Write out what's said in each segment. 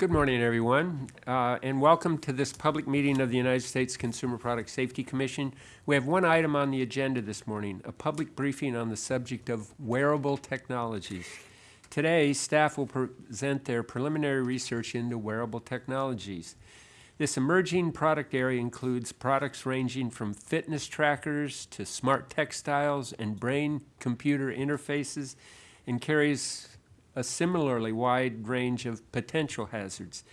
Good morning, everyone, uh, and welcome to this public meeting of the United States Consumer Product Safety Commission. We have one item on the agenda this morning, a public briefing on the subject of wearable technologies. Today, staff will present their preliminary research into wearable technologies. This emerging product area includes products ranging from fitness trackers to smart textiles and brain-computer interfaces and carries a similarly wide range of potential hazards.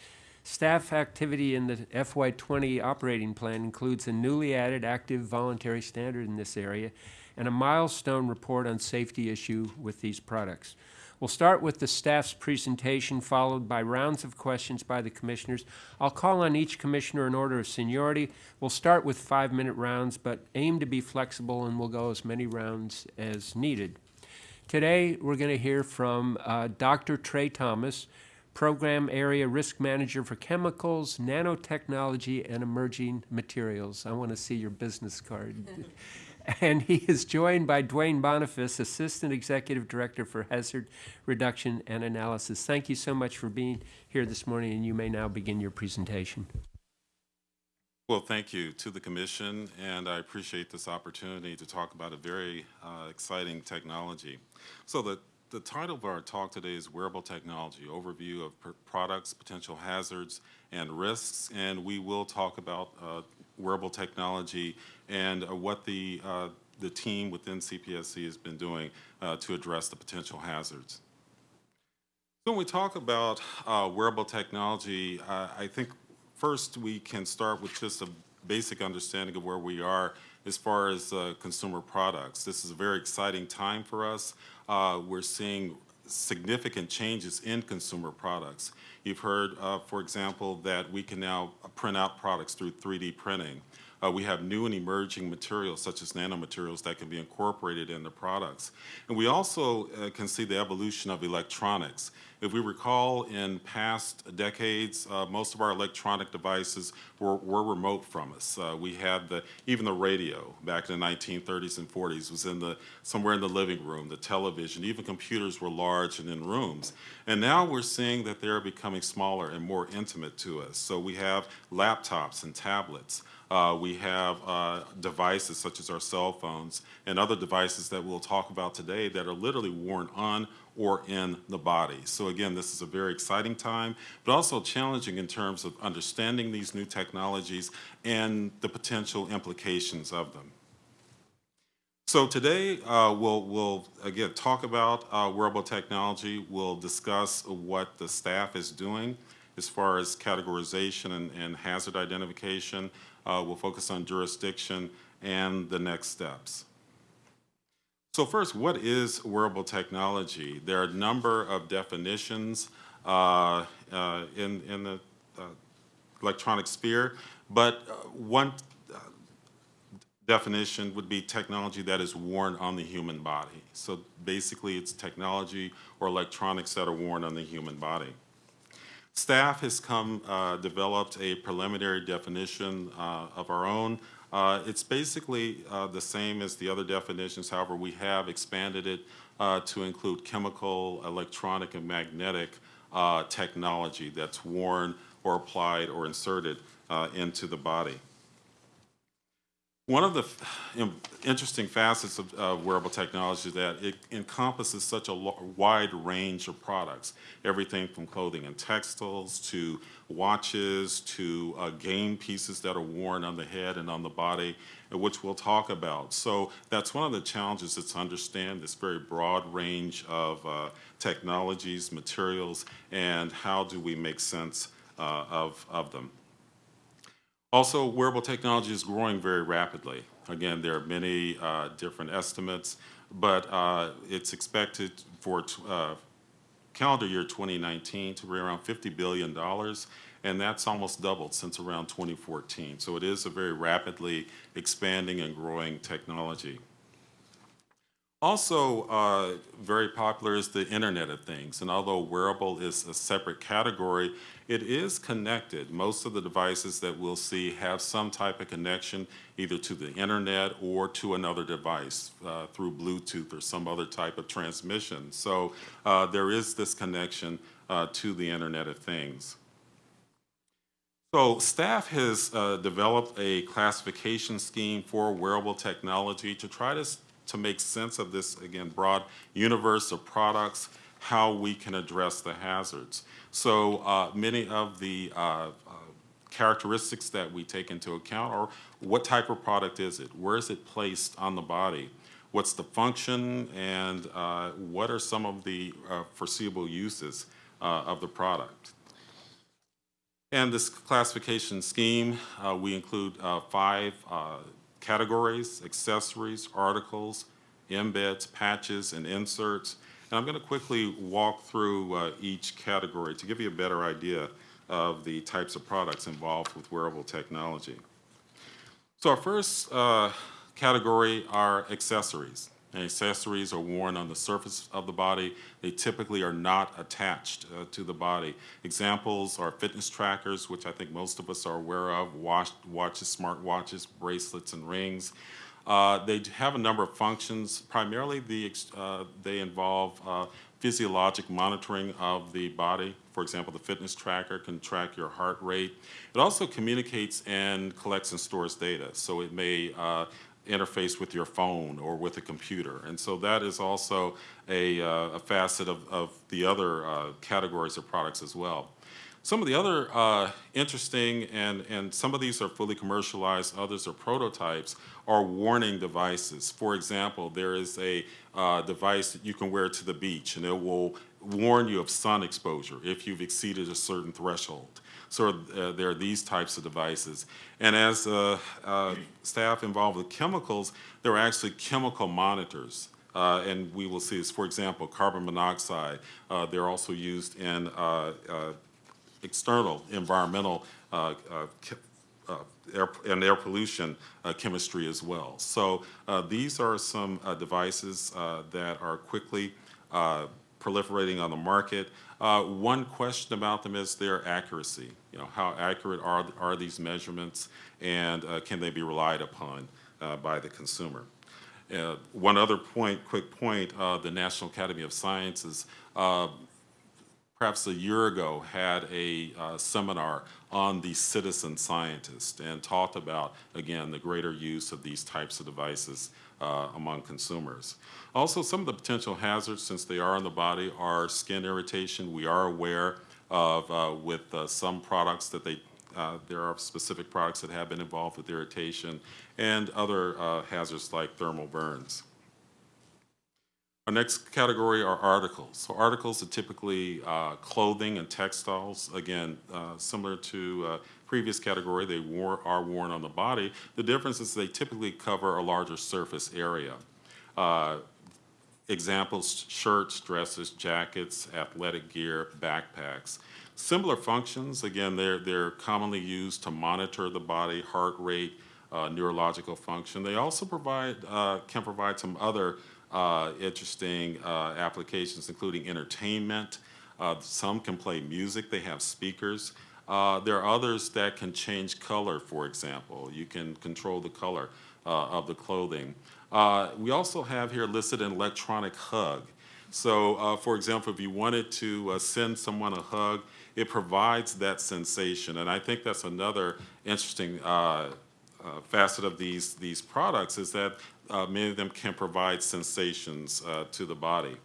Staff activity in the FY20 operating plan includes a newly added active voluntary standard in this area and a milestone report on safety issue with these products. We'll start with the staff's presentation, followed by rounds of questions by the commissioners. I'll call on each commissioner in order of seniority. We'll start with five-minute rounds, but aim to be flexible and we'll go as many rounds as needed. Today, we're going to hear from uh, Dr. Treye Thomas, Program Area Risk Manager for Chemicals, Nanotechnology, and Emerging Materials. I want to see your business card. and he is joined by Duane Boniface, Assistant Executive Director for Hazard Reduction and Analysis. Thank you so much for being here this morning, and you may now begin your presentation. Well, thank you to the Commission, and I appreciate this opportunity to talk about a very uh, exciting technology. So the, the title of our talk today is Wearable Technology, Overview of Products, Potential Hazards, and Risks, and we will talk about uh, wearable technology and uh, what the, uh, the team within CPSC has been doing uh, to address the potential hazards. So when we talk about uh, wearable technology, I think First, we can start with just a basic understanding of where we are as far as uh, consumer products. This is a very exciting time for us. Uh, we're seeing significant changes in consumer products. You've heard, uh, for example, that we can now print out products through 3D printing. Uh, we have new and emerging materials such as nanomaterials that can be incorporated into products. And we also uh, can see the evolution of electronics. If we recall in past decades, uh, most of our electronic devices were, were remote from us. Uh, we had the, even the radio back in the 1930s and 40s was in the, somewhere in the living room, the television, even computers were large and in rooms. And now we're seeing that they're becoming smaller and more intimate to us. So we have laptops and tablets. Uh, we have uh, devices such as our cell phones and other devices that we'll talk about today that are literally worn on or in the body. So again, this is a very exciting time, but also challenging in terms of understanding these new technologies and the potential implications of them. So today uh, we'll, we'll again talk about uh, wearable technology. We'll discuss what the staff is doing as far as categorization and, and hazard identification. Uh, we'll focus on jurisdiction and the next steps. So first, what is wearable technology? There are a number of definitions uh, uh, in, in the uh, electronic sphere, but uh, one uh, definition would be technology that is worn on the human body. So basically, it's technology or electronics that are worn on the human body. Staff has come, uh, developed a preliminary definition of our own. Uh, it's basically uh, the same as the other definitions, however, we have expanded it uh, to include chemical, electronic, and magnetic uh, technology that's worn or applied or inserted into the body. One of the interesting facets of uh, wearable technology is that it encompasses such a wide range of products, everything from clothing and textiles to watches to uh, game pieces that are worn on the head and on the body, which we'll talk about. So that's one of the challenges is to understand this very broad range of uh, technologies, materials, and how do we make sense uh, of, of them. Also, wearable technology is growing very rapidly. Again, there are many uh, different estimates, but uh, it's expected for uh, calendar year 2019 to be around $50 billion, and that's almost doubled since around 2014. So it is a very rapidly expanding and growing technology. Also uh, very popular is the Internet of Things, and although wearable is a separate category, it is connected. Most of the devices that we'll see have some type of connection either to the internet or to another device uh, through Bluetooth or some other type of transmission. So uh, there is this connection uh, to the Internet of Things. So staff has uh, developed a classification scheme for wearable technology to try to, to make sense of this, again, broad universe of products, how we can address the hazards. So uh, many of the uh, uh, characteristics that we take into account are what type of product is it? Where is it placed on the body? What's the function and uh, what are some of the uh, foreseeable uses uh, of the product? And this classification scheme, uh, we include uh, five categories, accessories, articles, embeds, patches, and inserts. And I'm going to quickly walk through uh, each category to give you a better idea of the types of products involved with wearable technology. So our first uh, category are accessories. Accessories are worn on the surface of the body. They typically are not attached uh, to the body. Examples are fitness trackers, which I think most of us are aware of, watch, watches, smart watches, bracelets, and rings. Uh, they have a number of functions. Primarily, the, uh, they involve uh, physiologic monitoring of the body. For example, the fitness tracker can track your heart rate. It also communicates and collects and stores data. So it may uh, interface with your phone or with a computer. And so that is also a, uh, a facet of, of the other uh, categories of products as well. Some of the other uh, interesting, and, and some of these are fully commercialized, others are prototypes, are warning devices. For example, there is a uh, device that you can wear to the beach, and it will warn you of sun exposure if you've exceeded a certain threshold. So uh, there are these types of devices. And as uh, uh, staff involved with chemicals, there are actually chemical monitors. Uh, and we will see this, for example, carbon monoxide. Uh, they're also used in uh, external environmental air, and air pollution chemistry as well. So these are some devices that are quickly proliferating on the market. Uh, one question about them is their accuracy. You know, how accurate are, are these measurements and uh, can they be relied upon uh, by the consumer? Uh, one other point, quick point, uh, the National Academy of Sciences perhaps a year ago, had a uh, seminar on the citizen scientist and talked about, again, the greater use of these types of devices uh, among consumers. Also, some of the potential hazards, since they are in the body, are skin irritation. We are aware of, uh, with uh, some products that they, uh, there are specific products that have been involved with irritation and other uh, hazards like thermal burns. Our next category are articles. So articles are typically uh, clothing and textiles. Again, similar to previous category, they wore, are worn on the body. The difference is they typically cover a larger surface area. Uh, examples, shirts, dresses, jackets, athletic gear, backpacks. Similar functions, again, they're, they're commonly used to monitor the body, heart rate, uh, neurological function. They also provide, uh, can provide some other uh, interesting uh, applications, including entertainment. Uh, some can play music, they have speakers. Uh, there are others that can change color, for example. You can control the color uh, of the clothing. Uh, we also have here listed an electronic hug. So, uh, for example, if you wanted to uh, send someone a hug, it provides that sensation. And I think that's another interesting uh, facet of these, these products is that many of them can provide sensations to the body.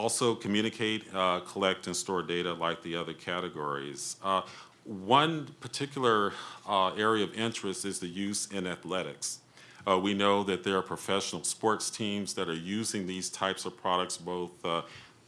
Also communicate, uh, collect, and store data like the other categories. Uh, One particular uh, area of interest is the use in athletics. Uh, We know that there are professional sports teams that are using these types of products, both, uh,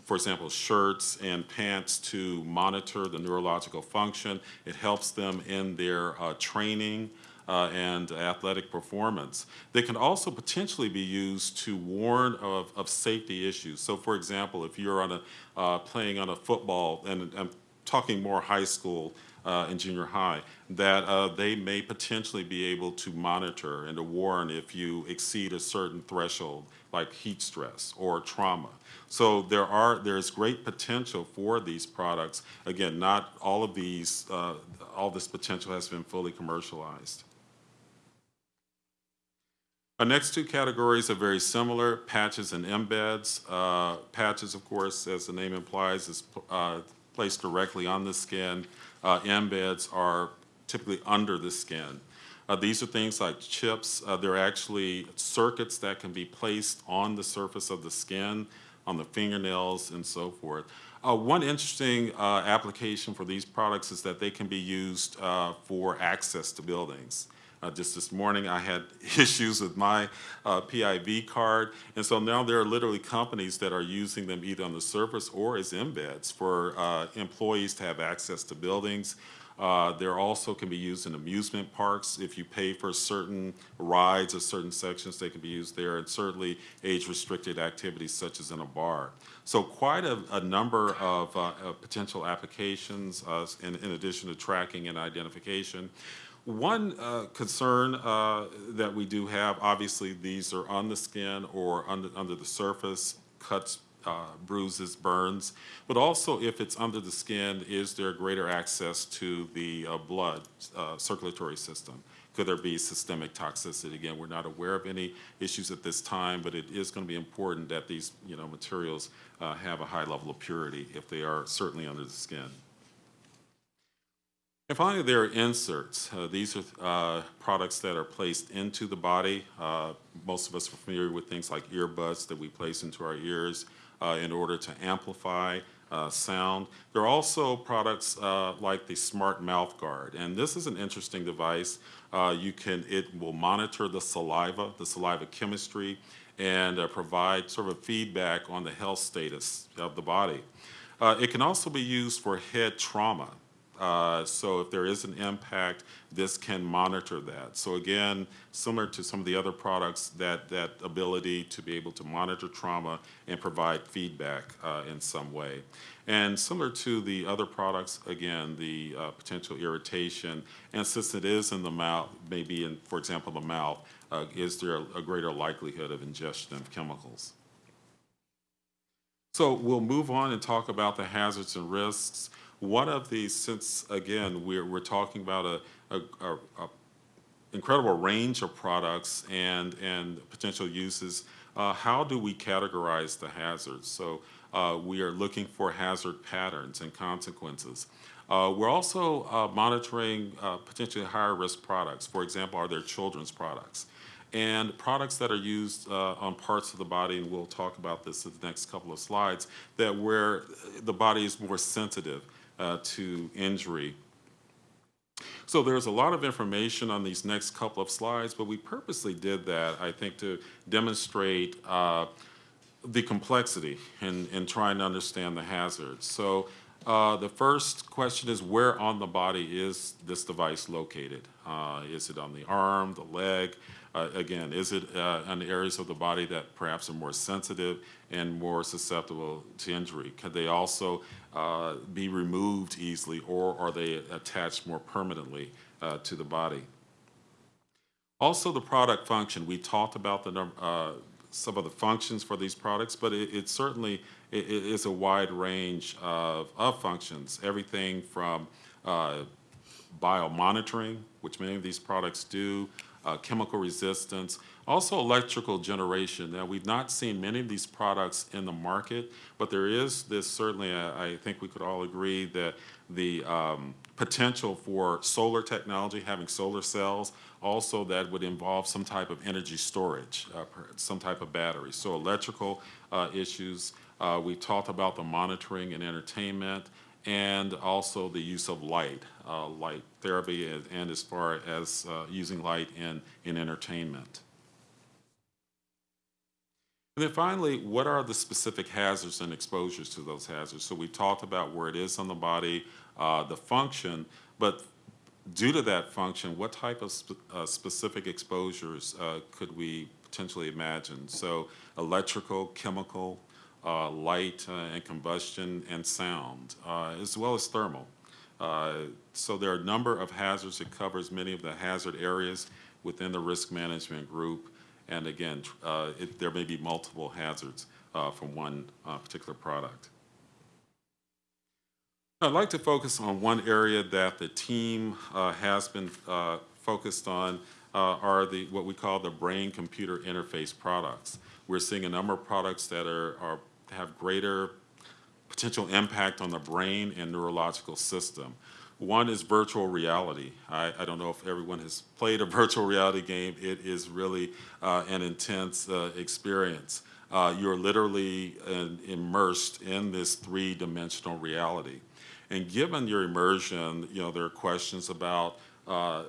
for example, shirts and pants to monitor the neurological function. It helps them in their uh, training uh, and athletic performance. They can also potentially be used to warn of, of safety issues. So, for example, if you're on a uh, playing on a football, and I'm talking more high school uh, and junior high, that uh, they may potentially be able to monitor and to warn if you exceed a certain threshold, like heat stress or trauma. So there are there's great potential for these products. Again, not all of these uh, all this potential has been fully commercialized. Our next two categories are very similar, patches and embeds. Uh, patches, of course, as the name implies, is uh, placed directly on the skin. Uh, embeds are typically under the skin. Uh, these are things like chips. Uh, they're actually circuits that can be placed on the surface of the skin, on the fingernails, and so forth. Uh, one interesting application for these products is that they can be used for access to buildings. Uh, just this morning, I had issues with my uh, PIV card, and so now there are literally companies that are using them either on the surface or as embeds for uh, employees to have access to buildings. Uh, there also can be used in amusement parks. If you pay for certain rides or certain sections, they can be used there, and certainly age-restricted activities such as in a bar. So quite a, a number of, uh, of potential applications uh, in, in addition to tracking and identification. One uh, concern uh, that we do have, obviously, these are on the skin or under, under the surface, cuts, uh, bruises, burns, but also if it's under the skin, is there greater access to the uh, blood uh, circulatory system? Could there be systemic toxicity? Again, we're not aware of any issues at this time, but it is going to be important that these you know, materials uh, have a high level of purity if they are certainly under the skin. And finally, there are inserts. Uh, these are uh, products that are placed into the body. Uh, most of us are familiar with things like earbuds that we place into our ears uh, in order to amplify uh, sound. There are also products uh, like the Smart Mouth Guard, and this is an interesting device. you can, it will monitor the saliva, the saliva chemistry, and provide sort of feedback on the health status of the body. it can also be used for head trauma. Uh, so if there is an impact, this can monitor that. So again, similar to some of the other products, that, that ability to be able to monitor trauma and provide feedback uh, in some way. And similar to the other products, again, the uh, potential irritation, and since it is in the mouth, maybe in, for example, the mouth, uh, is there a, a greater likelihood of ingestion of chemicals? So we'll move on and talk about the hazards and risks. One of these, since again, we're, we're talking about a, a, a, a incredible range of products and, and potential uses, uh, how do we categorize the hazards? So uh, we are looking for hazard patterns and consequences. Uh, we're also uh, monitoring uh, potentially higher risk products. For example, are there children's products? And products that are used uh, on parts of the body, and we'll talk about this in the next couple of slides, that where the body is more sensitive uh, to injury. So there's a lot of information on these next couple of slides, but we purposely did that, I think, to demonstrate uh, the complexity in, in trying to understand the hazards. So uh, the first question is where on the body is this device located? Uh, is it on the arm, the leg? Uh, again, is it uh, on areas of the body that perhaps are more sensitive and more susceptible to injury? Could they also uh, be removed easily or are they attached more permanently uh, to the body? Also the product function. We talked about the uh, some of the functions for these products, but it, it certainly it, it is a wide range of, of functions. Everything from uh, biomonitoring, which many of these products do, uh, chemical resistance, also electrical generation. Now, we've not seen many of these products in the market, but there is this certainly, uh, I think we could all agree that the um, potential for solar technology, having solar cells, also that would involve some type of energy storage, uh, some type of battery. So electrical uh, issues, uh, we talked about the monitoring and entertainment, and also the use of light, uh, light therapy, and, and, as far as uh, using light in, in entertainment. And then finally, what are the specific hazards and exposures to those hazards? So we talked about where it is on the body, uh, the function, but due to that function, what type of uh, specific exposures uh, could we potentially imagine? So electrical, chemical, uh, light uh, and combustion and sound, uh, as well as thermal. so there are a number of hazards. It covers many of the hazard areas within the risk management group. And again, it, there may be multiple hazards from one particular product. I'd like to focus on one area that the team uh, has been uh, focused on uh, are the what we call the brain-computer interface products. We're seeing a number of products that are, are have greater potential impact on the brain and neurological system. One is virtual reality. I, I, don't know if everyone has played a virtual reality game. It is really uh, an intense uh, experience. Uh, you're literally uh, immersed in this three-dimensional reality. And given your immersion, you know, there are questions about uh,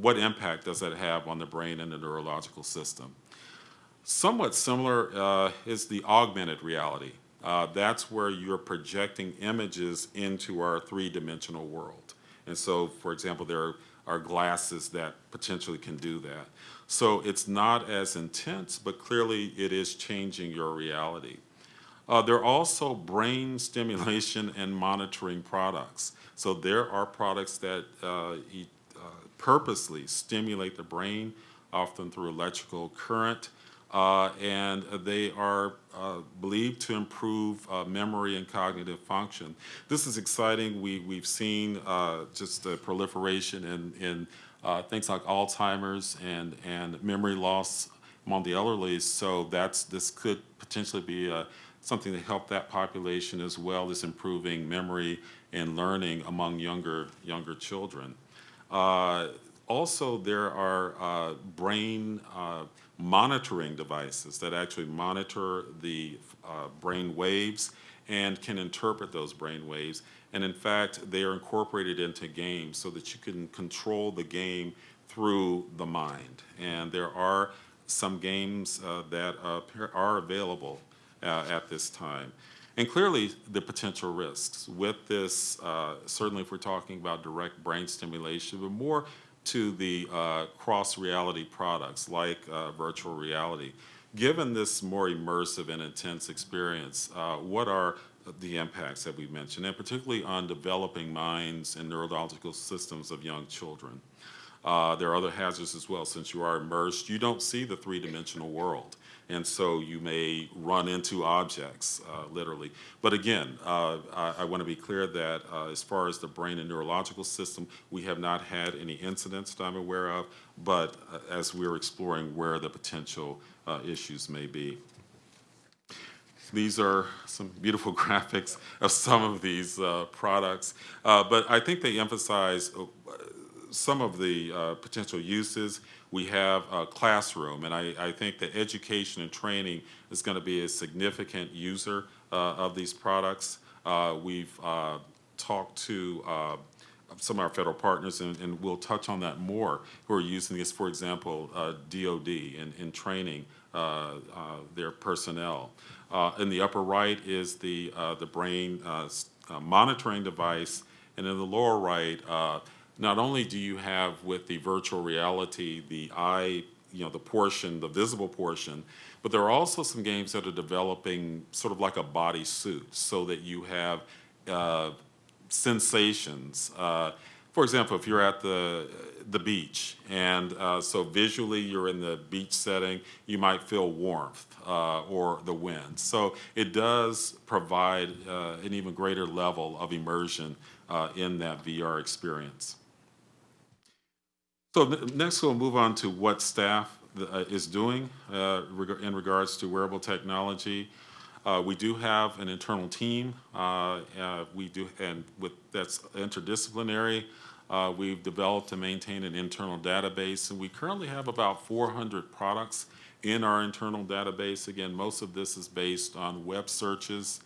what impact does that have on the brain and the neurological system. Somewhat similar uh, is the augmented reality. Uh, that's where you're projecting images into our three-dimensional world. And so, for example, there are glasses that potentially can do that. So it's not as intense, but clearly it is changing your reality. Uh, there are also brain stimulation and monitoring products. So there are products that uh, uh, purposely stimulate the brain, often through electrical current, and they are uh, believed to improve uh, memory and cognitive function. This is exciting. We, we've seen uh, just the proliferation in, in uh, things like Alzheimer's and, and memory loss among the elderly, so that's, this could potentially be something to help that population as well as improving memory and learning among younger, younger children. Uh, also, there are brain monitoring devices that actually monitor the uh, brain waves and can interpret those brain waves. And in fact, they are incorporated into games so that you can control the game through the mind. And there are some games uh, that uh, are available uh, at this time. And clearly, the potential risks with this, uh, certainly if we're talking about direct brain stimulation, but more to the uh, cross-reality products like uh, virtual reality. Given this more immersive and intense experience, uh, what are the impacts that we mentioned, and particularly on developing minds and neurological systems of young children? Uh, there are other hazards as well. Since you are immersed, you don't see the three-dimensional world and so you may run into objects, uh, literally. But again, uh, I, I want to be clear that uh, as far as the brain and neurological system, we have not had any incidents that I'm aware of, but uh, as we're exploring where the potential uh, issues may be. These are some beautiful graphics of some of these uh, products, but I think they emphasize some of the potential uses we have a classroom, and I, I think that education and training is going to be a significant user uh, of these products. Uh, we've uh, talked to uh, some of our federal partners, and, and, we'll touch on that more, who are using this, for example, DOD in, in training uh, uh, their personnel. in the upper right is the, the brain monitoring device, and in the lower right, not only do you have with the virtual reality the eye, you know, the portion, the visible portion, but there are also some games that are developing sort of like a body suit so that you have uh, sensations. Uh, for example, if you're at the the beach, and uh, so visually you're in the beach setting, you might feel warmth uh, or the wind. So it does provide uh, an even greater level of immersion uh, in that VR experience. So next we'll move on to what staff uh, is doing uh, in regards to wearable technology. Uh, we do have an internal team. Uh, uh, we do, and with that's interdisciplinary. We've developed and maintained an internal database, and we currently have about 400 products in our internal database. Again, most of this is based on web searches.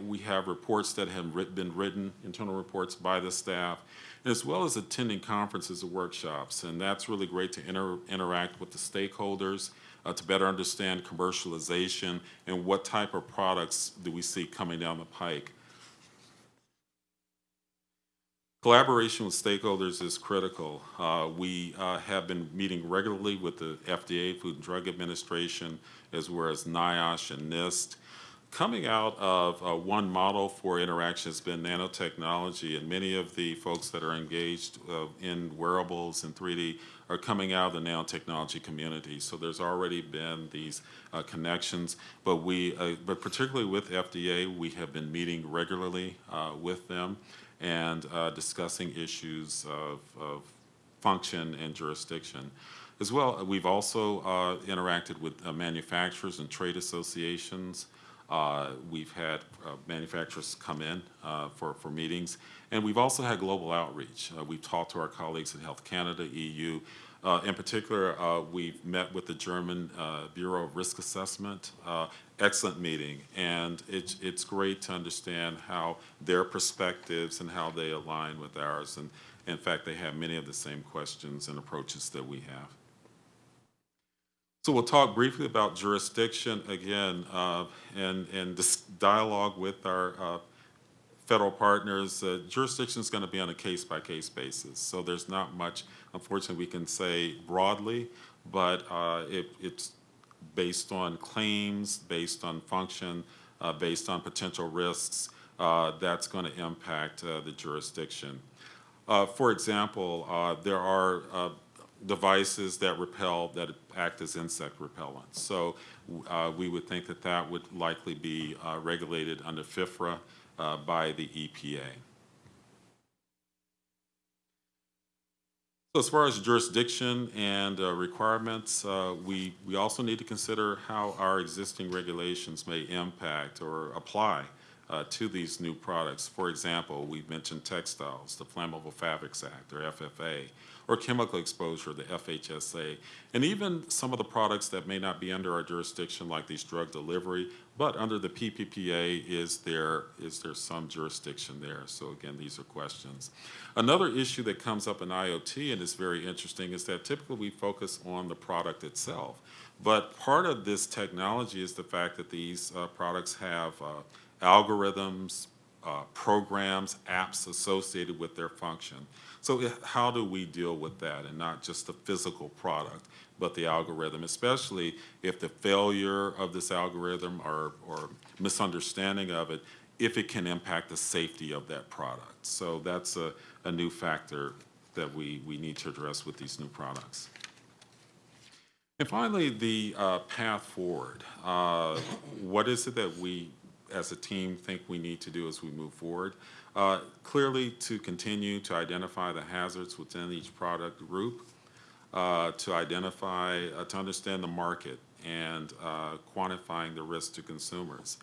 we have reports that have writ been written, internal reports by the staff, as well as attending conferences and workshops. And that's really great to inter interact with the stakeholders, uh, to better understand commercialization and what type of products do we see coming down the pike. Collaboration with stakeholders is critical. Uh, we uh, have been meeting regularly with the FDA, Food and Drug Administration, as well as NIOSH and NIST coming out of uh, one model for interaction has been nanotechnology, and many of the folks that are engaged uh, in wearables and 3D are coming out of the nanotechnology community. So there's already been these uh, connections, but we, uh, but particularly with FDA, we have been meeting regularly uh, with them and uh, discussing issues of, of function and jurisdiction. As well, we've also interacted with manufacturers and trade associations Uh, We've had uh, manufacturers come in uh, for, for meetings, and we've also had global outreach. Uh, We've talked to our colleagues at Health Canada, EU. Uh, In particular, uh, we've met with the German Bureau of Risk Assessment. Excellent meeting, and it's great to understand how their perspectives and how they align with ours. And in fact, they have many of the same questions and approaches that we have. So we'll talk briefly about jurisdiction again, uh, and, and this dialogue with our uh, federal partners. Uh, Jurisdiction is going to be on a case-by-case basis, so there's not much, unfortunately, we can say broadly, but uh, it, it's based on claims, based on function, uh, based on potential risks, uh, that's going to impact the jurisdiction. For example, there are devices that repel, that act as insect repellents. So uh, we would think that that would likely be uh, regulated under FIFRA uh, by the EPA. So as far as jurisdiction and uh, requirements, uh, we, we also need to consider how our existing regulations may impact or apply uh, to these new products. For example, we've mentioned textiles, the Flammable Fabrics Act, or FFA, or chemical exposure, the FHSA, and even some of the products that may not be under our jurisdiction, like these drug delivery, but under the PPPA, is there, is there some jurisdiction there? So again, these are questions. Another issue that comes up in IoT and is very interesting is that typically we focus on the product itself. But part of this technology is the fact that these uh, products have uh, algorithms, uh, programs, apps associated with their function. So how do we deal with that and not just the physical product, but the algorithm, especially if the failure of this algorithm or, or misunderstanding of it, if it can impact the safety of that product. So that's a, a new factor that we, we need to address with these new products. And finally, the uh, path forward. Uh, What is it that we, as a team, think we need to do as we move forward? Uh, Clearly, to continue to identify the hazards within each product group, uh, to identify, uh, to understand the market and uh, quantifying the risk to consumers.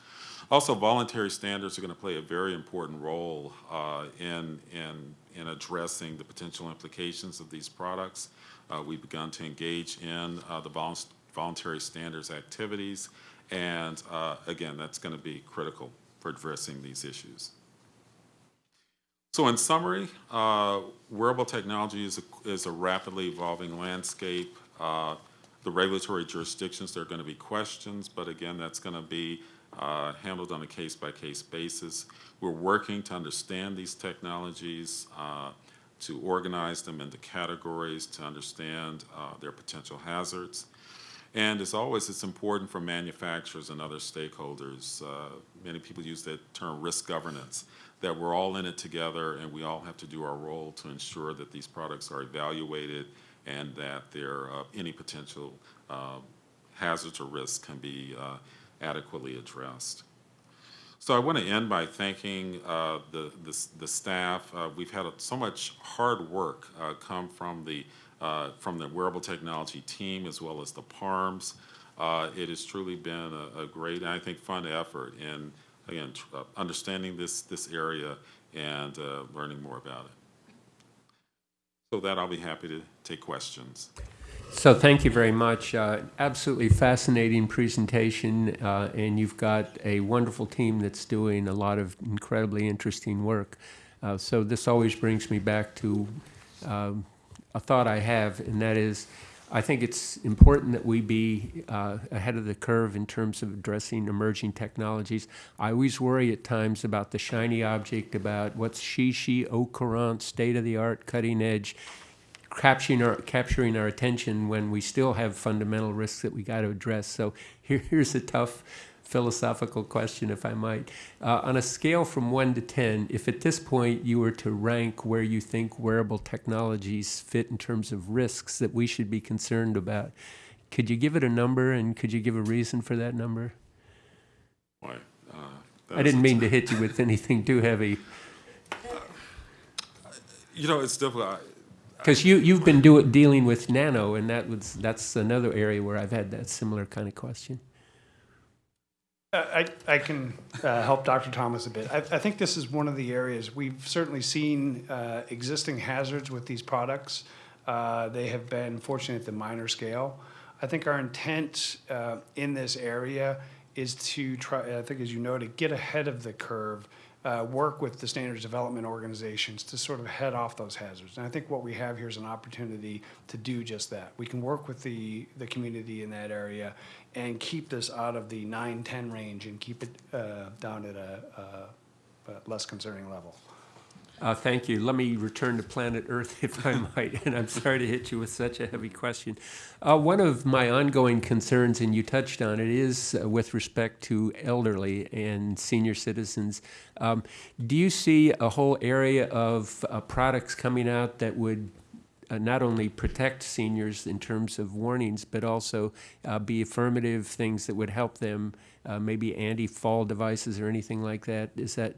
Also, voluntary standards are going to play a very important role uh, in, in, in addressing the potential implications of these products. Uh, We've begun to engage in the vol- voluntary standards activities, and uh, again, that's going to be critical for addressing these issues. So in summary, uh, wearable technology is a, is a rapidly evolving landscape. Uh, the regulatory jurisdictions, there are going to be questions, but again, that's going to be uh, handled on a case-by-case basis. We're working to understand these technologies, uh, to organize them into categories, to understand uh, their potential hazards. And as always, it's important for manufacturers and other stakeholders. Uh, many people use that term risk governance, that we're all in it together and we all have to do our role to ensure that these products are evaluated and that there, uh, any potential uh, hazards or risks can be uh, adequately addressed. So I want to end by thanking uh, the, the, the staff. Uh, We've had so much hard work come from the, uh, from the wearable technology team as well as the PARMs. Uh, It has truly been a, a great, and I think, fun effort in, again, uh, understanding this, this area and uh, learning more about it. So that, I'll be happy to take questions. So thank you very much. Uh, Absolutely fascinating presentation, and you've got a wonderful team that's doing a lot of incredibly interesting work. So this always brings me back to um, a thought I have, and that is, I think it's important that we be uh, ahead of the curve in terms of addressing emerging technologies. I always worry at times about the shiny object, about what's she, au courant, state-of-the-art, cutting edge, capturing our, capturing our attention when we still have fundamental risks that we got to address. So here, here's a tough philosophical question, if I might. Uh, on a scale from one to 10, if at this point you were to rank where you think wearable technologies fit in terms of risks that we should be concerned about, could you give it a number and could you give a reason for that number? Boy, uh, I didn't mean to hit you with anything too heavy. You know, it's difficult. Because you, you've been do, dealing with nano, and that was, that's another area where I've had that similar kind of question. I, I can uh, help Dr. Thomas a bit. I, I think this is one of the areas, we've certainly seen uh, existing hazards with these products. Uh, They have been fortunate at the minor scale. I think our intent uh, in this area is to try, I think as you know, to get ahead of the curve, uh, work with the standards development organizations to sort of head off those hazards. And I think what we have here is an opportunity to do just that. We can work with the, the community in that area and keep this out of the nine, 10 range and keep it uh, down at a, a, a less concerning level. Uh, Thank you. Let me return to planet Earth, if I might, and I'm sorry to hit you with such a heavy question. Uh, One of my ongoing concerns, and you touched on it, is uh, with respect to elderly and senior citizens. Um, Do you see a whole area of uh, products coming out that would uh, not only protect seniors in terms of warnings, but also uh, be affirmative things that would help them, uh, maybe anti-fall devices or anything like that? Is that,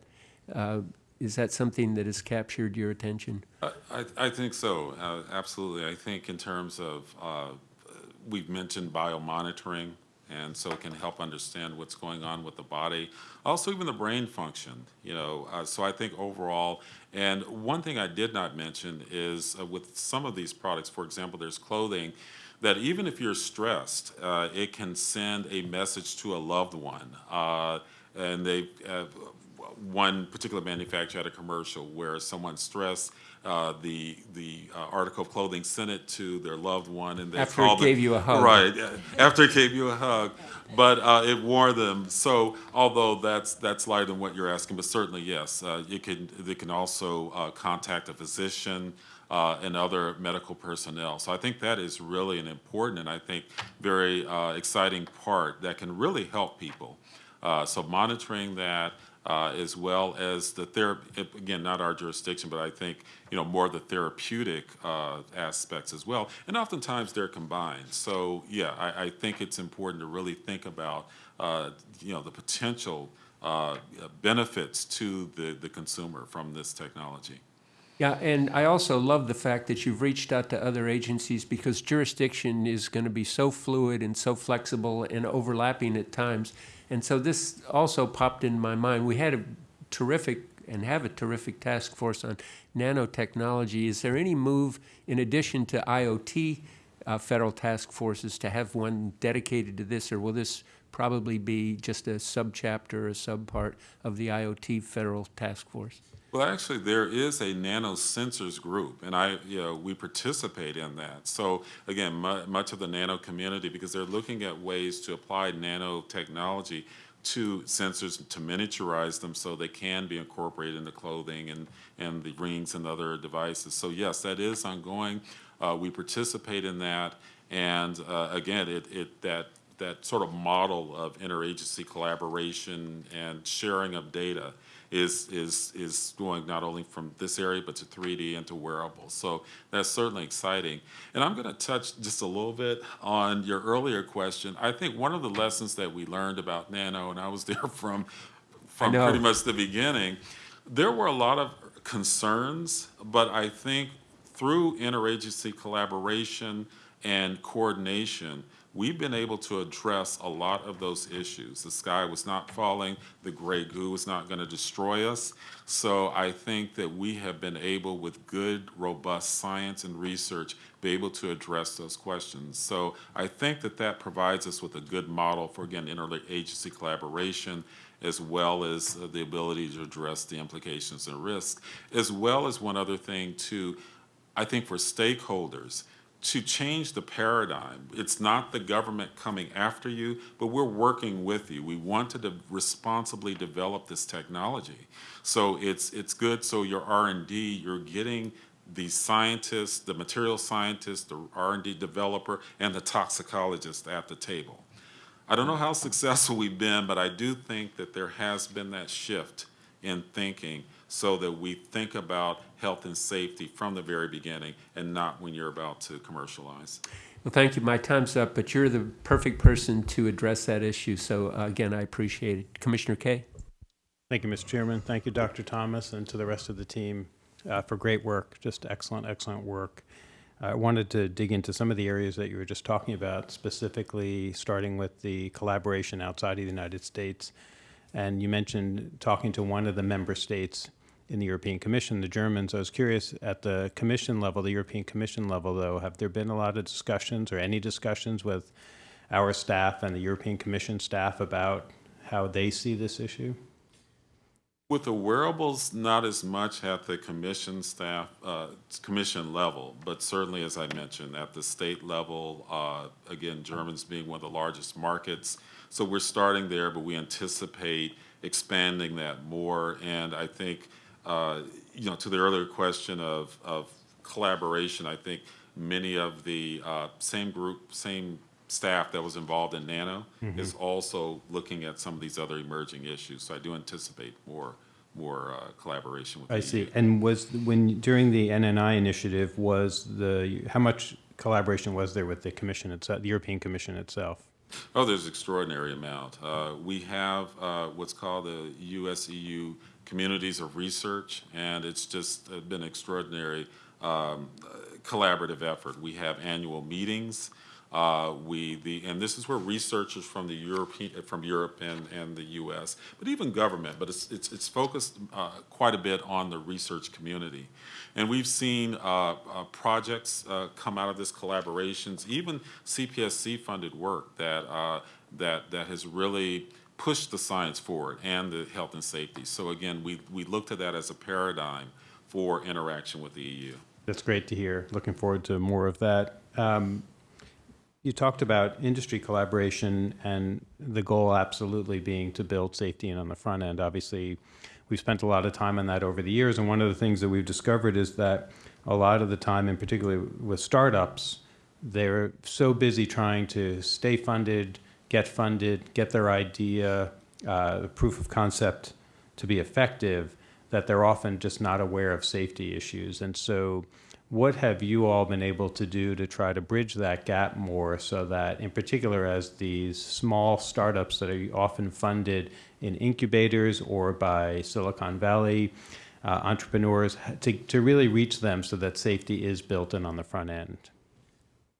uh, is that something that has captured your attention? I, I- I think so, uh, absolutely. I think in terms of, uh, we've mentioned biomonitoring, and so it can help understand what's going on with the body. Also, even the brain function, you know, uh, so I think overall, and one thing I did not mention is uh, with some of these products, for example, there's clothing, that even if you're stressed, uh, it can send a message to a loved one. Uh, and they, uh, one particular manufacturer had a commercial where someone stressed, uh, the, the uh, article of clothing sent it to their loved one and they After it called gave you a hug. Right, after it gave you a hug. But uh, it warned them. So although that's, that's lighter than what you're asking, but certainly yes, uh, it can, they can also uh, contact a physician uh, and other medical personnel. So I think that is really an important and I think very uh, exciting part that can really help people. Uh, So monitoring that, uh, as well as the therapy, again, not our jurisdiction, but I think, you know, more the therapeutic uh, aspects as well. And oftentimes they're combined. So, yeah, I, I think it's important to really think about, uh, you know, the potential uh, benefits to the, the consumer from this technology. Yeah, and I also love the fact that you've reached out to other agencies because jurisdiction is going to be so fluid and so flexible and overlapping at times. And so this also popped in my mind. We had a terrific and have a terrific task force on nanotechnology. Is there any move, in addition to IoT uh, federal task forces, to have one dedicated to this, or will this probably be just a subchapter or subpart of the IoT federal task force? Well, actually, there is a nanosensors group, and I, you know, we participate in that. So again, mu- much of the nano community, because they're looking at ways to apply nanotechnology to sensors to miniaturize them so they can be incorporated into clothing and, and the rings and other devices. So yes, that is ongoing. Uh, we participate in that, and uh, again, it, it that that sort of model of interagency collaboration and sharing of data is, is, is going not only from this area, but to 3D and to wearables. So that's certainly exciting. And I'm going to touch just a little bit on your earlier question. I think one of the lessons that we learned about nano, and I was there from, from pretty much the beginning, there were a lot of concerns, but I think through interagency collaboration and coordination, we've been able to address a lot of those issues. The sky was not falling, the gray goo was not going to destroy us. So I think that we have been able, with good, robust science and research, be able to address those questions. So I think that that provides us with a good model for, again, interagency collaboration, as well as uh, the ability to address the implications and risks, as well as one other thing too, I think for stakeholders, to change the paradigm. It's not the government coming after you, but we're working with you. We want to de responsibly develop this technology. So it's, it's good, so your R&D, you're getting the scientists, the material scientists, the R&D developer, and the toxicologist at the table. I don't know how successful we've been, but I do think that there has been that shift in thinking so that we think about health and safety from the very beginning and not when you're about to commercialize. Well, thank you. My time's up, but you're the perfect person to address that issue. So uh, again, I appreciate it. Commissioner Kaye? Thank you, Mr. Chairman. Thank you, Dr. Thomas, and to the rest of the team uh, for great work. Just excellent, excellent work. I wanted to dig into some of the areas that you were just talking about, specifically starting with the collaboration outside of the United States. And you mentioned talking to one of the member states in the European Commission, the Germans. I was curious, at the Commission level, the European Commission level, though, have there been a lot of discussions or any discussions with our staff and the European Commission staff about how they see this issue? With the wearables, not as much at the commission staff, uh, commission level, but certainly, as I mentioned, at the state level, uh, again, Germans being one of the largest markets. So we're starting there, but we anticipate expanding that more. And I think, you know, to the earlier question of, of collaboration, I think many of the uh, same group, same staff that was involved in Nano is also looking at some of these other emerging issues. So I do anticipate more, more uh, collaboration with the I EU. see. And was, when, during the NNI initiative, was the, how much collaboration was there with the commission itself, the European Commission itself? Oh, there's extraordinary amount. Uh, we have uh, what's called the US-EU Communities of Research, and it's just uh, been extraordinary um, collaborative effort. We have annual meetings. Uh, we the and this is where researchers from the European from Europe and, and the U.S. but even government, but it's it's, it's focused uh, quite a bit on the research community, and we've seen uh, uh, projects uh, come out of this collaborations, even CPSC funded work that that that has really pushed the science forward and the health and safety. So again, we we looked at that as a paradigm for interaction with the EU. That's great to hear. Looking forward to more of that. Um, you talked about industry collaboration and the goal absolutely being to build safety in on the front end. Obviously, we've spent a lot of time on that over the years, and one of the things that we've discovered is that a lot of the time, and particularly with startups, they're so busy trying to stay funded, get funded, get their idea, uh, the proof of concept to be effective, that they're often just not aware of safety issues. And so, what have you all been able to do to try to bridge that gap more so that, in particular, as these small startups that are often funded in incubators or by Silicon Valley uh, entrepreneurs, to, to really reach them so that safety is built in on the front end?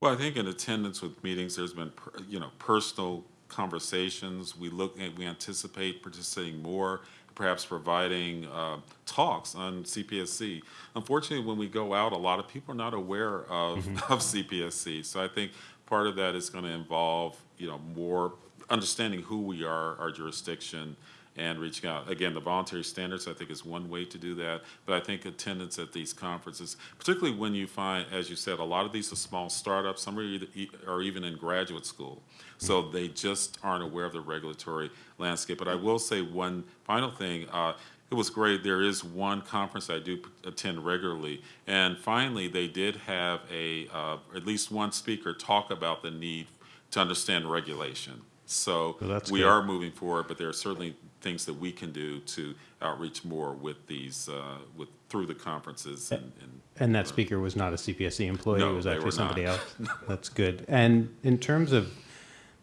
Well, I think in attendance with meetings, there's been, you know, personal conversations. We look at, we anticipate participating more, perhaps providing uh, talks on CPSC. Unfortunately, when we go out, a lot of people are not aware of, of CPSC. So I think part of that is going to involve, you know, more understanding who we are, our jurisdiction, and reaching out. Again, the voluntary standards, I think, is one way to do that. But I think attendance at these conferences, particularly when you find, as you said, a lot of these are small startups. Some are, either, are even in graduate school. So they just aren't aware of the regulatory landscape. But I will say one final thing. Uh, it was great. There is one conference I do attend regularly, and finally, they did have a uh, at least one speaker talk about the need to understand regulation. So Well, we good. are moving forward, but there are certainly things that we can do to outreach more with these uh, with through the conferences and. and And that speaker was not a CPSC employee, No, it was actually somebody not. else. That's good. And in terms of,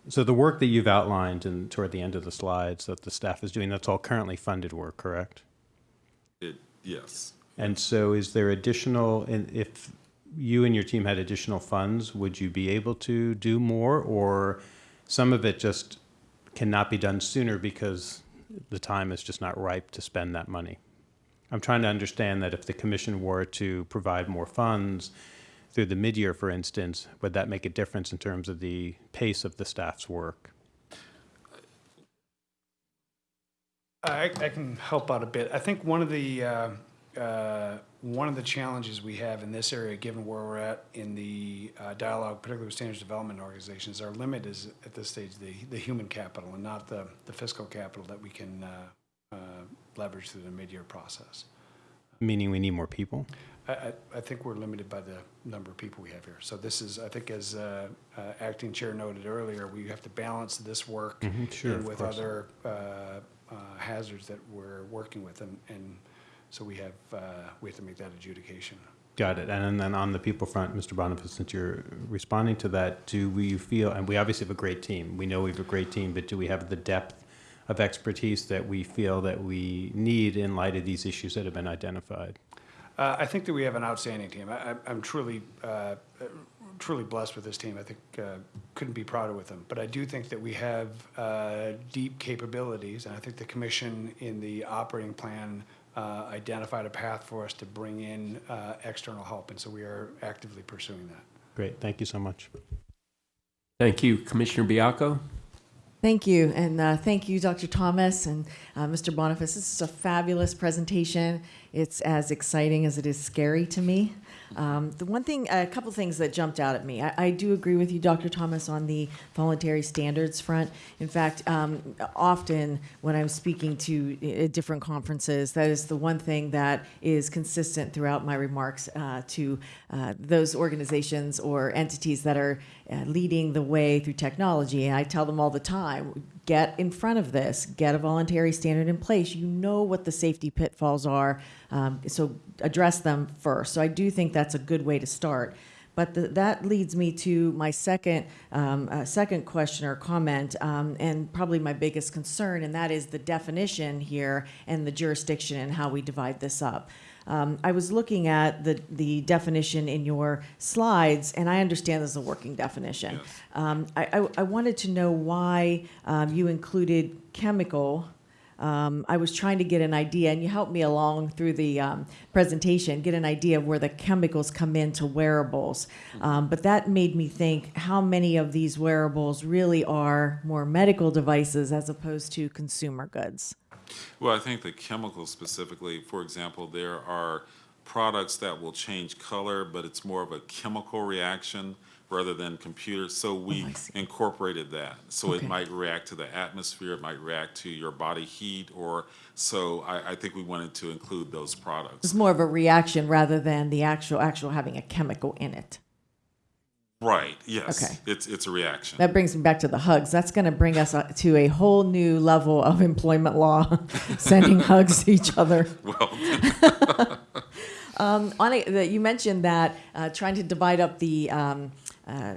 so the work that you've outlined and toward the end of the slides that the staff is doing, that's all currently funded work, correct? it, yes. And so is there additional, and if you and your team had additional funds, would you be able to do more? Or some of it just cannot be done sooner because the time is just not ripe to spend that money? I'm trying to understand that if the commission were to provide more funds through the mid-year, for instance, would that make a difference in terms of the pace of the staff's work? I, I can help out a bit. I think one of the, uh, uh, one of the challenges we have in this area, given where we're at in the uh, dialogue, particularly with standards development organizations, our limit is at this stage the, the human capital and not the, the fiscal capital that we can uh, uh, leverage through the mid-year process. Meaning we need more people? I, I, think we're limited by the number of people we have here. So this is, I think as uh, uh, acting chair noted earlier, we have to balance this work Mhm, sure, with other uh, uh, hazards that we're working with, and, and so we have, uh, we have to make that adjudication. Got it. And then on the people front, Mr. Boniface, since you're responding to that, do we feel, and we obviously have a great team, we know we have a great team, but do we have the depth of expertise that we feel that we need in light of these issues that have been identified? Uh, I think that we have an outstanding team. I, I'm truly, uh, truly blessed with this team. I think, uh, couldn't be prouder with them. But I do think that we have uh, deep capabilities, and I think the commission in the operating plan uh, identified a path for us to bring in uh, external help, and so we are actively pursuing that. Great, thank you so much. Thank you. Commissioner Baiocco? Thank you, and uh, thank you, Dr. Thomas and uh, Mr. Boniface. This is a fabulous presentation. It's as exciting as it is scary to me. Um, the one thing, a couple things that jumped out at me. I, I do agree with you, Dr. Thomas, on the voluntary standards front. In fact, um, often when I'm speaking to uh, different conferences, that is the one thing that is consistent throughout my remarks uh, to uh, those organizations or entities that are uh, leading the way through technology. And I tell them all the time get in front of this, get a voluntary standard in place. You know what the safety pitfalls are, um, so address them first. So I do think that's a good way to start. But the, that leads me to my second, um, uh, second question or comment, um, and probably my biggest concern, and that is the definition here and the jurisdiction and how we divide this up. Um, I was looking at the, the definition in your slides, and I understand this is a working definition. Yes. Um, I, I, I wanted to know why um, you included chemical. Um, I was trying to get an idea, and you helped me along through the um, presentation, get an idea of where the chemicals come into wearables. Um, but that made me think how many of these wearables really are more medical devices as opposed to consumer goods. Well, I think the chemicals specifically, for example, there are products that will change color, but it's more of a chemical reaction rather than computer. So oh, we Oh, incorporated that. So it might react to the atmosphere, it might react to your body heat, or so I, I think we wanted to include those products. It's more of a reaction rather than the actual actual having a chemical in it. Right, yes. Okay. It's, it's a reaction. That brings me back to the hugs. That's going to bring us uh, to a whole new level of employment law, sending hugs to each other. Well, Um, on a, you mentioned that uh, trying to divide up the um, uh,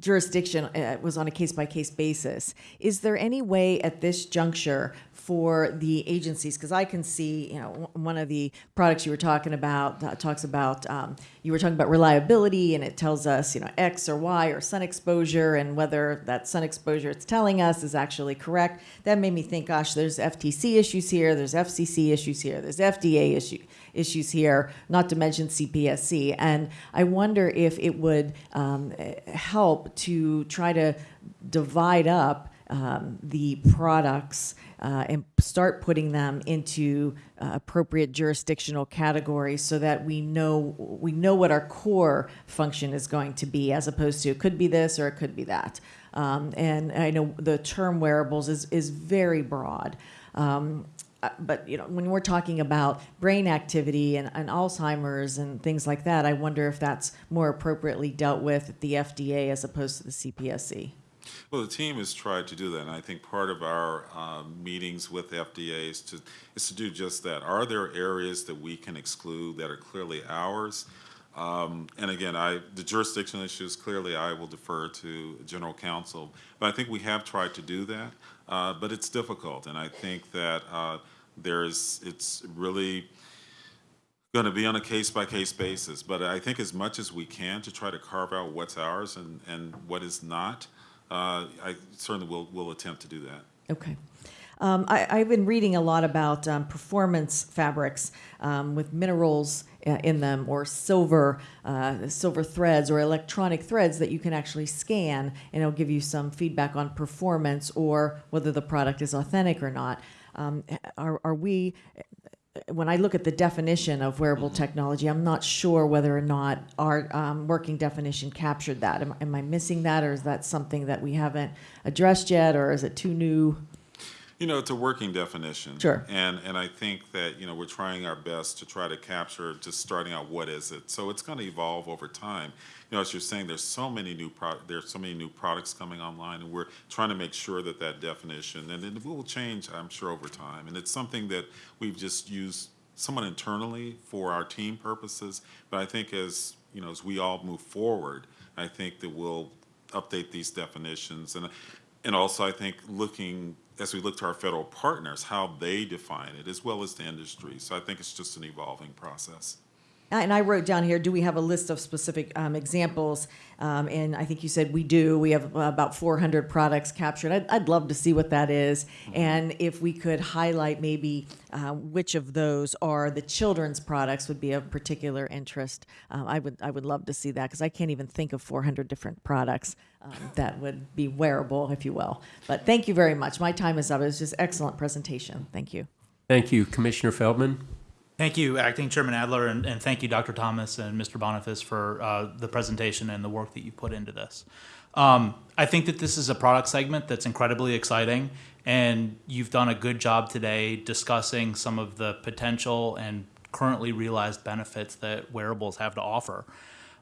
jurisdiction uh, was on a case by case basis. Is there any way at this juncture for the agencies? Because I can see, you know, one of the products you were talking about uh, talks about um, you were talking about reliability, and it tells us, you know, X or Y or sun exposure, and whether that sun exposure it's telling us is actually correct. That made me think, gosh, there's FTC issues here, there's FCC issues here, there's FDA issue, issues here, not to mention CPSC. And I wonder if it would um, help to try to divide up um, the products uh, and start putting them into uh, appropriate jurisdictional categories so that we know we know what our core function is going to be as opposed to it could be this or it could be that. Um, and I know the term wearables is is very broad. Um, uh, but you know when we're talking about brain activity and, and Alzheimer's and things like that I wonder if that's more appropriately dealt with at the FDA as opposed to the CPSC Well, the team has tried to do that, and I think part of our um, meetings with FDA is to, is to do just that. Are there areas that we can exclude that are clearly ours? Um, And again, I, the jurisdiction issues, clearly I will defer to general counsel. But I think we have tried to do that, uh, but it's difficult, and I think that uh, there's, it's really going to be on a case-by-case basis. But I think as much as we can to try to carve out what's ours and, and what is not, uh, I certainly will, will attempt to do that. Okay. Um, I, I've been reading a lot about um, performance fabrics um, with minerals uh, in them, or silver, uh, silver threads, or electronic threads that you can actually scan, and it'll give you some feedback on performance or whether the product is authentic or not. Um, are, are we? When I look at the definition of wearable technology, I'm not sure whether or not our um, working definition captured that. Am, am I missing that, or is that something that we haven't addressed yet, or is it too new? You know, it's a working definition. Sure. And, and I think that, you know, we're trying our best to try to capture, just starting out, what is it? So it's going to evolve over time. You know, as you're saying, there's so many new pro, there's so many new products coming online, and we're trying to make sure that that definition, and it will change, I'm sure, over time. And it's something that we've just used somewhat internally for our team purposes, but I think as, you know, as we all move forward, I think that we'll update these definitions. And, and also, I think looking, as we look to our federal partners, how they define it, as well as the industry. So I think it's just an evolving process. And I wrote down here, do we have a list of specific um, examples? Um, and I think you said we do. We have about 400 products captured. I'd, I'd love to see what that is. And if we could highlight maybe uh, which of those are the children's products would be of particular interest. Um, I would I would love to see that because I can't even think of 400 different products um, that would be wearable, if you will. But thank you very much. My time is up. It was just excellent presentation. Thank you. Thank you. Commissioner Feldman? Thank you, Acting Chairman Adler, and, and thank you, Dr. Thomas and Mr. Boniface, for uh, the presentation and the work that you put into this. Um, I think that this is a product segment that's incredibly exciting, and you've done a good job today discussing some of the potential and currently realized benefits that wearables have to offer.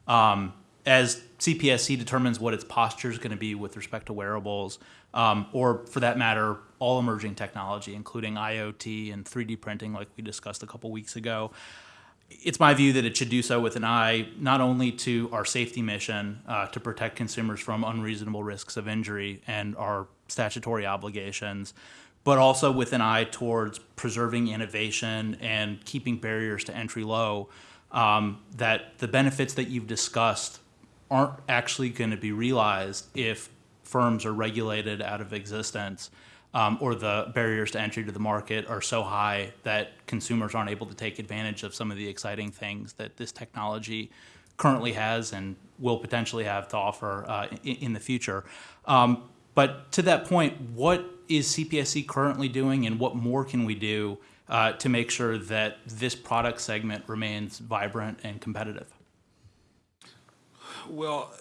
Um, as CPSC determines what its posture is going to be with respect to wearables, um, or for that matter, all emerging technology, including IoT and 3D printing, like we discussed a couple weeks ago, it's my view that it should do so with an eye not only to our safety mission uh, to protect consumers from unreasonable risks of injury and our statutory obligations, but also with an eye towards preserving innovation and keeping barriers to entry low. Um, that the benefits that you've discussed aren't actually going to be realized if firms are regulated out of existence um, or the barriers to entry to the market are so high that consumers aren't able to take advantage of some of the exciting things that this technology currently has and will potentially have to offer uh, in, in the future. Um, but to that point, what is CPSC currently doing and what more can we do uh, to make sure that this product segment remains vibrant and competitive? Well,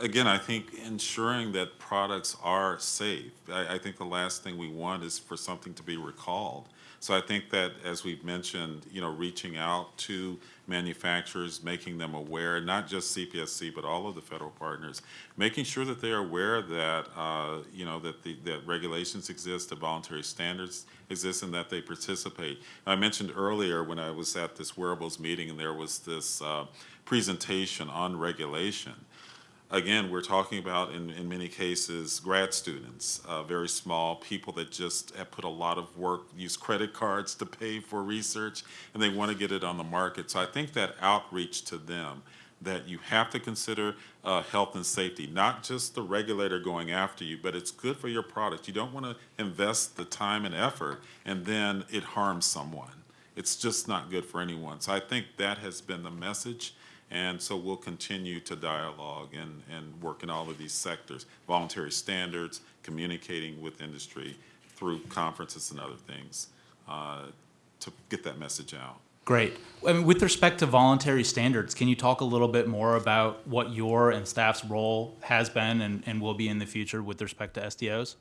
again, I think ensuring that products are safe. I, I think the last thing we want is for something to be recalled. So I think that, as we've mentioned, you know, reaching out to manufacturers, making them aware, not just CPSC, but all of the federal partners, making sure that they are aware that, uh, you know, that the that regulations exist, that voluntary standards exist, and that they participate. I mentioned earlier when I was at this wearables meeting, and there was this uh, presentation on regulation again, we're talking about in, in many cases grad students, uh, very small people that just have put a lot of work, use credit cards to pay for research, and they want to get it on the market. So I think that outreach to them, that you have to consider uh, health and safety, not just the regulator going after you, but it's good for your product. You don't want to invest the time and effort and then it harms someone. It's just not good for anyone. So I think that has been the message and so we'll continue to dialogue and, and work in all of these sectors, voluntary standards, communicating with industry through conferences and other things uh, to get that message out. Great. I mean, with respect to voluntary standards, can you talk a little bit more about what your and staff's role has been and, and will be in the future with respect to SDOs?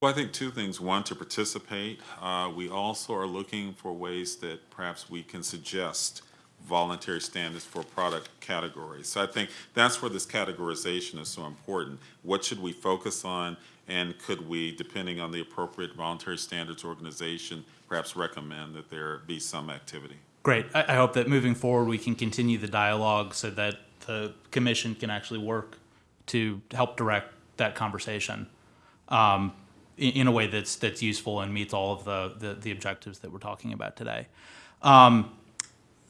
Well, I think two things. One, to participate. Uh, we also are looking for ways that perhaps we can suggest voluntary standards for product categories. So I think that's where this categorization is so important. What should we focus on and could we, depending on the appropriate voluntary standards organization, perhaps recommend that there be some activity? Great. I, I hope that moving forward we can continue the dialogue so that the commission can actually work to help direct that conversation um, in, in, a way that's that's useful and meets all of the, the, the objectives that we're talking about today. Um,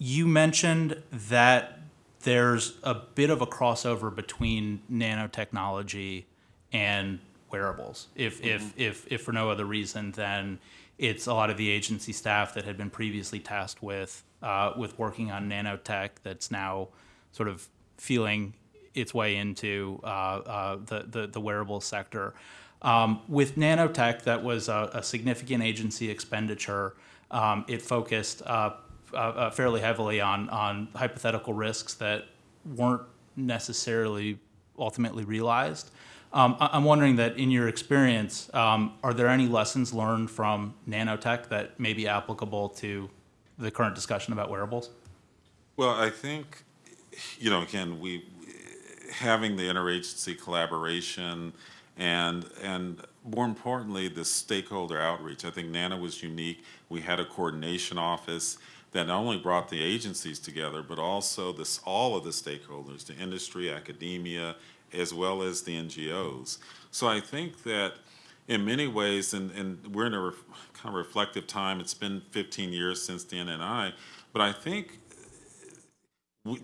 you mentioned that there's a bit of a crossover between nanotechnology and wearables. If, mm-hmm. if, if, if for no other reason than it's a lot of the agency staff that had been previously tasked with, uh, with working on nanotech that's now sort of feeling its way into uh, uh, the, the, the wearable sector. Um, with nanotech, that was a, a significant agency expenditure. Um, it focused uh, uh, fairly heavily on on hypothetical risks that weren't necessarily ultimately realized. Um, I- am wondering that in your experience, um, are there any lessons learned from nanotech that may be applicable to the current discussion about wearables? Well, I think, you know, again, we having the interagency collaboration and and more importantly, the stakeholder outreach. I think NANO was unique. We had a coordination office that not only brought the agencies together, but also this, all of the stakeholders, the industry, academia, as well as the NGOs. So I think that in many ways, and, and we're in a kind of reflective time, it's been 15 years since the NNI, but I think we,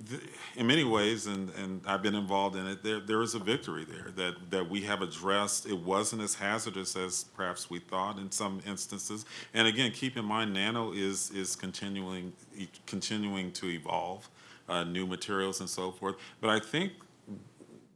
in many ways, and, and I've been involved in it, there, there is a victory there that, that we have addressed. It wasn't as hazardous as perhaps we thought in some instances. And again, keep in mind, nano is, is continuing, continuing to evolve, uh, new materials and so forth. But I think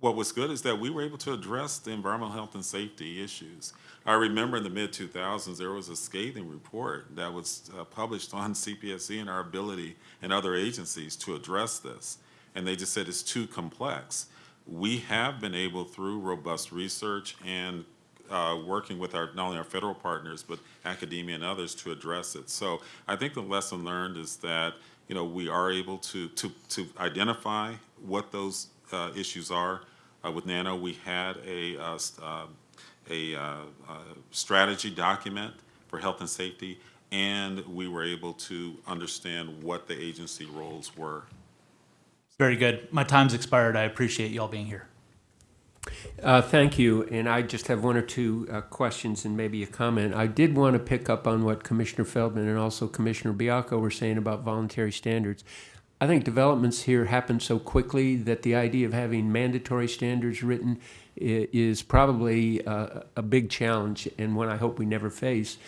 what was good is that we were able to address the environmental health and safety issues. I remember in the mid 2000s, there was a scathing report that was uh, published on CPSC and our ability and other agencies to address this. And they just said it's too complex. We have been able, through robust research and uh, working with our, not only our federal partners, but academia and others to address it. So I think the lesson learned is that, you know, we are able to, to, to identify what those uh, issues are. Uh, with Nano, we had a, uh, uh, a, uh, uh, strategy document for health and safety, and we were able to understand what the agency roles were. Very good. My time's expired. I appreciate you all being here. Uh, Thank you, and I just have one or two uh, questions and maybe a comment. I did want to pick up on what Commissioner Feldman and also Commissioner Baiocco were saying about voluntary standards. I think developments here happen so quickly that the idea of having mandatory standards written is probably uh, a big challenge and one I hope we never face.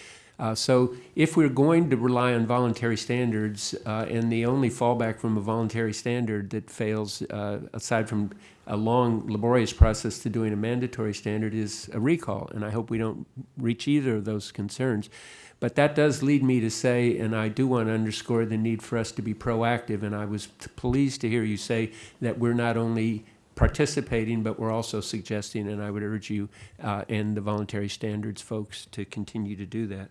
Uh, So if we're going to rely on voluntary standards, uh, and the only fallback from a voluntary standard that fails, uh, aside from a long laborious process to doing a mandatory standard, is a recall. And I hope we don't reach either of those concerns. But that does lead me to say, and I do want to underscore the need for us to be proactive, and I was pleased to hear you say that we're not only participating, but we're also suggesting, and I would urge you uh, and the voluntary standards folks to continue to do that.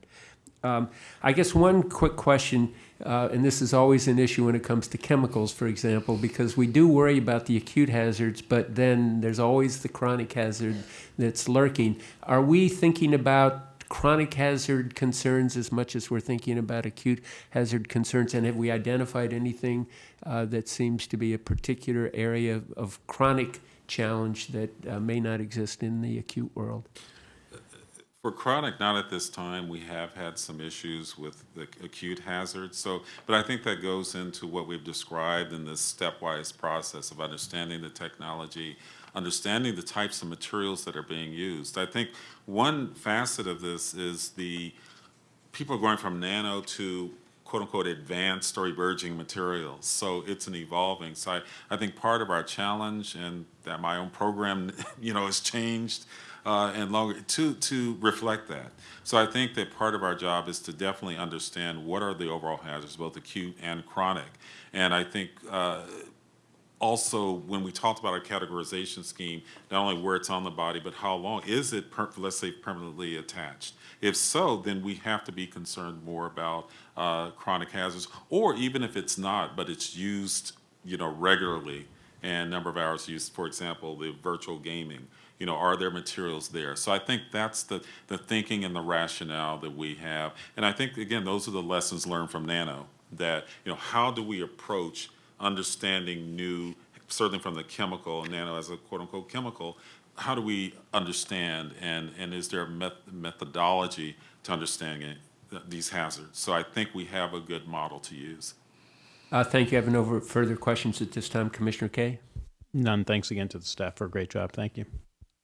Um, I guess one quick question, uh, and this is always an issue when it comes to chemicals, for example, because we do worry about the acute hazards, but then there's always the chronic hazard that's lurking. Are we thinking about chronic hazard concerns as much as we're thinking about acute hazard concerns? And have we identified anything uh, that seems to be a particular area of- of chronic challenge that uh, may not exist in the acute world? For chronic, not at this time. We have had some issues with the acute hazards. So, but I think that goes into what we've described in this stepwise process of understanding the technology, understanding the types of materials that are being used. I think one facet of this is the people going from nano to quote unquote advanced or emerging materials. So it's an evolving. So I, I think part of our challenge and that my own program, you know, has changed uh, and longer to, to reflect that. So I think that part of our job is to definitely understand what are the overall hazards, both acute and chronic. And I think uh, also, when we talked about our categorization scheme, not only where it's on the body, but how long, is it, let's say, permanently attached? If so, then we have to be concerned more about uh, chronic hazards, or even if it's not, but it's used, you know, regularly and number of hours used, for example, the virtual gaming, you know, are there materials there? So I think that's the, the thinking and the rationale that we have. And I think, again, those are the lessons learned from Nano, that, you know, how do we approach understanding new, certainly from the chemical, nano as a quote-unquote chemical, how do we understand and, and is there a meth- methodology to understanding these hazards? So I think we have a good model to use. Uh, Thank you. I have no further questions at this time. Commissioner Kaye? None. Thanks again to the staff for a great job. Thank you.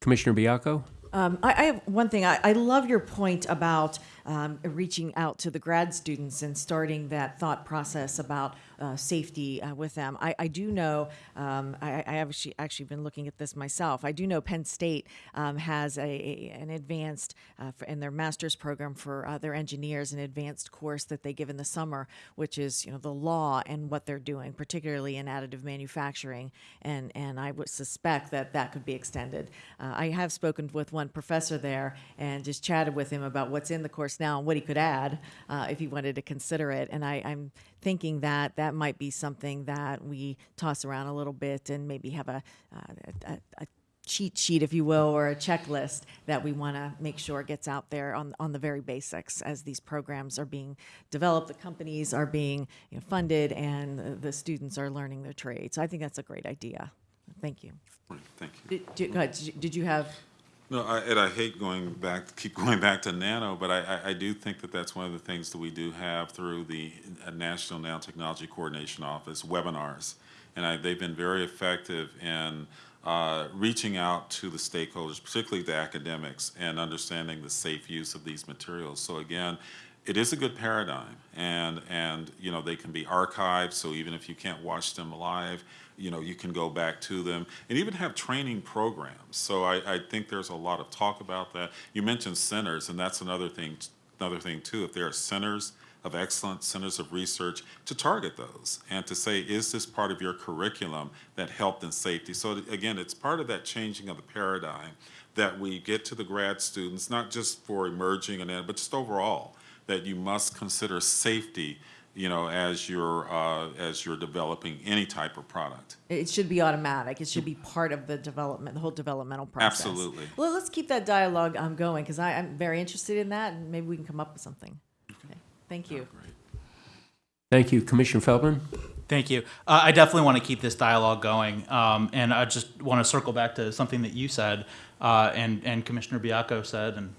Commissioner Baiocco? Um, I, I have one thing. I, I love your point about um, reaching out to the grad students and starting that thought process about uh, safety uh, with them. I, I do know, um, I, I have actually, actually been looking at this myself. I do know Penn State um, has a, a- an advanced, uh, for, in their master's program for their engineers, an advanced course that they give in the summer, which is, you know, the law and what they're doing, particularly in additive manufacturing. And, and I would suspect that that could be extended. Uh, I have spoken with one professor there and just chatted with him about what's in the course now and what he could add uh, if he wanted to consider it. And I, I'm thinking that that might be something that we toss around a little bit and maybe have a, uh, a, a cheat sheet, if you will, or a checklist that we want to make sure gets out there on, on the very basics as these programs are being developed, the companies are being you know, funded, and the- the students are learning their trade. So I think that's a great idea. Thank you. Thank you. Did, did, go ahead. Did you- did you have? No, I, and I hate going back, keep going back to nano, but I, I, I do think that that's one of the things that we do have through the uh, National Nanotechnology Coordination Office webinars. And I, they've been very effective in uh, reaching out to the stakeholders, particularly the academics, and understanding the safe use of these materials. So again, it is a good paradigm, and and you know they can be archived. So even if you can't watch them live, you know you can go back to them, and even have training programs. So I, I think there's a lot of talk about that. You mentioned centers, and that's another thing. Another thing too. If there are centers of excellence, centers of research, to target those and to say, is this part of your curriculum that health and safety? So again, it's part of that changing of the paradigm that we get to the grad students, not just for emerging and but just overall that you must consider safety, you know, as you're uh, as you're developing any type of product. It should be automatic. It should be part of the development, the whole developmental process. Absolutely. Well, let's keep that dialogue um, going because I'm very interested in that, and maybe we can come up with something. Okay. Thank you. Thank you. Commissioner Feldman? Thank you. Uh, I definitely want to keep this dialogue going, um, and I just want to circle back to something that you said, uh, and and Commissioner Baiocco said, and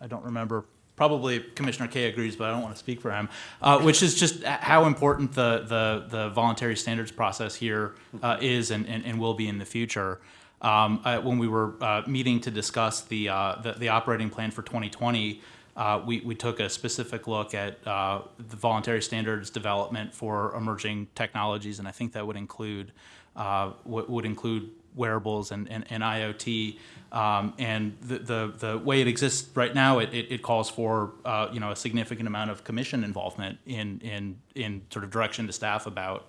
I don't remember. Probably Commissioner Kaye agrees, but I don't want to speak for him. Uh, which is just how important the the, the voluntary standards process here uh, is and, and, and will be in the future. Um, uh, when we were uh, meeting to discuss the, uh, the the operating plan for 2020, uh, we, we took a specific look at the voluntary standards development for emerging technologies, and I think that would include would include wearables and, and, and IoT. Um, and the, the, the way it exists right now, it, it, it calls for uh, you know a significant amount of commission involvement in, in, in sort of direction to staff about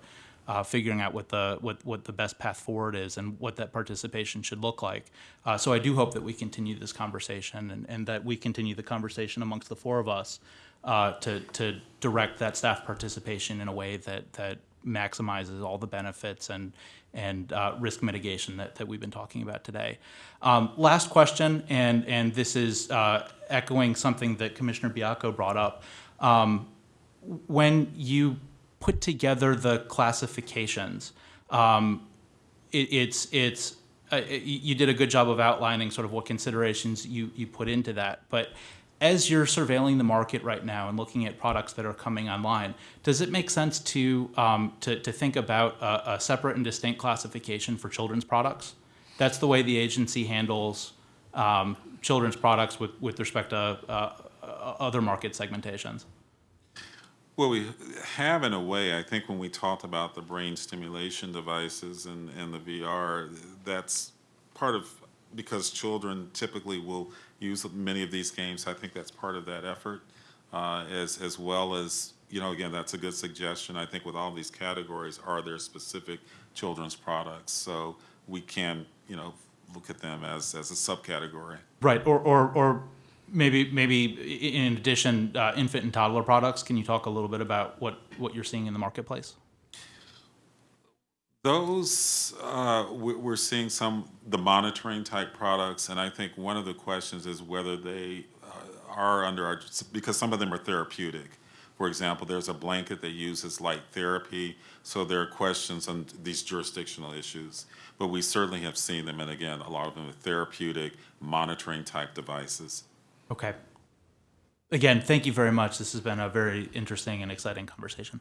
uh, figuring out what the what, what the best path forward is and what that participation should look like. Uh, so I do hope that we continue this conversation and, and that we continue the conversation amongst the four of us uh, to to direct that staff participation in a way that that maximizes all the benefits and and uh, risk mitigation that, that we've been talking about today. Um, last question, and and this is uh, echoing something that Commissioner Baiocco brought up. Um, when you put together the classifications, um, it, it's it's uh, you did a good job of outlining sort of what considerations you you put into that, but as you're surveilling the market right now and looking at products that are coming online, does it make sense to um, to, to think about a, a separate and distinct classification for children's products? That's the way the agency handles um, children's products with, with respect to uh, other market segmentations. Well, we have in a way, I think when we talked about the brain stimulation devices and, and the VR, that's part of, because children typically will use many of these games, I think that's part of that effort. Uh, as, as well as, you know, again, that's a good suggestion. I think with all these categories, are there specific children's products? So we can, you know, look at them as, as a subcategory. Right, or, or, or maybe, maybe in addition, uh, infant and toddler products, can you talk a little bit about what, what you're seeing in the marketplace? Those, uh, we- we're seeing some, the monitoring type products, and I think one of the questions is whether they uh, are under our, because some of them are therapeutic. For example, there's a blanket that uses light therapy, so there are questions on these jurisdictional issues. But we certainly have seen them, and again, a lot of them are therapeutic, monitoring type devices. Okay. Again, thank you very much. This has been a very interesting and exciting conversation.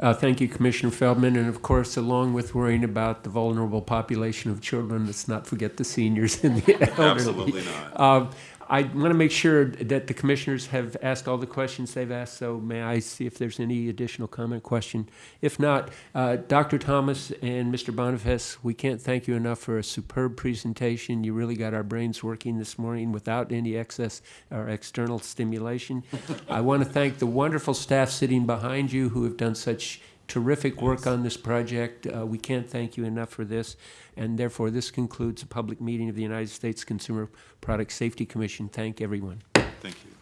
Uh, Thank you, Commissioner Feldman. And of course, along with worrying about the vulnerable population of children, let's not forget the seniors and the elderly. Absolutely not. Uh, I want to make sure that the commissioners have asked all the questions they've asked, so may I see if there's any additional comment, question? If not, uh, Dr. Thomas and Mr. Boniface, we can't thank you enough for a superb presentation. You really got our brains working this morning without any excess or external stimulation. I want to thank the wonderful staff sitting behind you who have done such terrific work on this project. Uh, we can't thank you enough for this. And therefore, this concludes a public meeting of the United States Consumer Product Safety Commission. Thank everyone. Thank you.